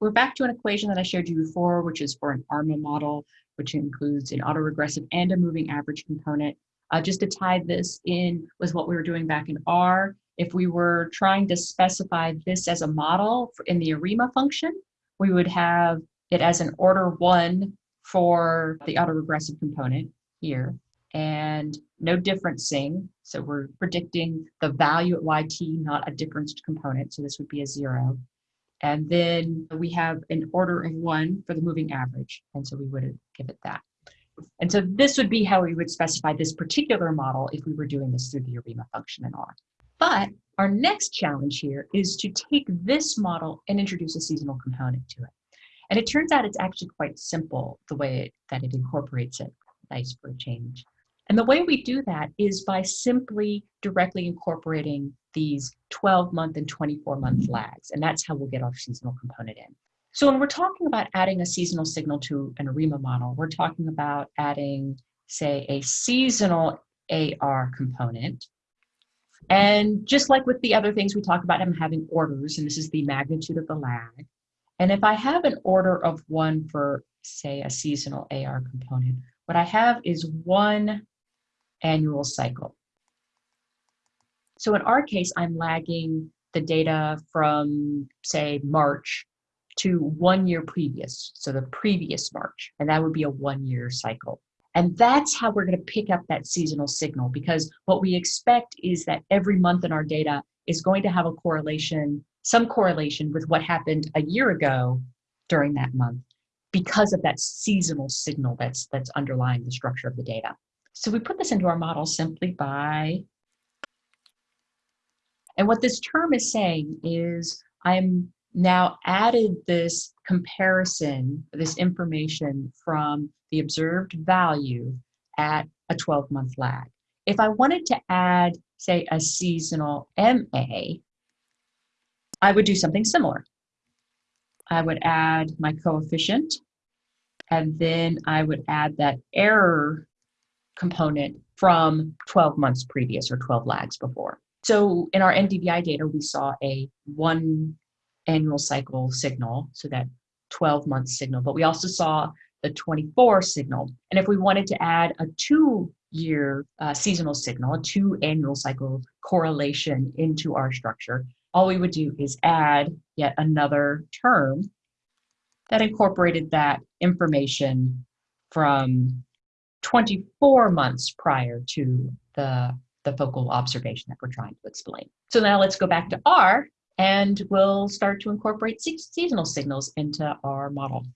we're back to an equation that I showed you before, which is for an ARMA model, which includes an autoregressive and a moving average component. Uh, just to tie this in with what we were doing back in R, if we were trying to specify this as a model in the ARIMA function, we would have it as an order one for the autoregressive component here and no differencing. So we're predicting the value at yt, not a differenced component. So this would be a zero. And then we have an order of one for the moving average. And so we would give it that. And so this would be how we would specify this particular model if we were doing this through the ARIMA function in R. But our next challenge here is to take this model and introduce a seasonal component to it. And it turns out it's actually quite simple the way that it incorporates it. Nice for a change. And the way we do that is by simply directly incorporating these 12 month and 24 month lags. And that's how we'll get our seasonal component in. So when we're talking about adding a seasonal signal to an ARIMA model, we're talking about adding, say, a seasonal AR component. And just like with the other things we talk about, I'm having orders, and this is the magnitude of the lag. And if I have an order of one for, say, a seasonal AR component, what I have is one annual cycle. So in our case, I'm lagging the data from, say, March to one year previous, so the previous March, and that would be a one year cycle. And that's how we're going to pick up that seasonal signal because what we expect is that every month in our data is going to have a correlation, some correlation with what happened a year ago during that month because of that seasonal signal that's, that's underlying the structure of the data. So we put this into our model simply by, and what this term is saying is I'm now added this comparison, this information from the observed value at a 12 month lag. If I wanted to add, say, a seasonal MA, I would do something similar. I would add my coefficient, and then I would add that error component from 12 months previous or 12 lags before. So in our NDVI data, we saw a one annual cycle signal, so that 12 month signal, but we also saw the 24 signal. And if we wanted to add a two year uh, seasonal signal, a two annual cycle correlation into our structure, all we would do is add yet another term that incorporated that information from 24 months prior to the, the focal observation that we're trying to explain. So now let's go back to R and we'll start to incorporate seasonal signals into our model.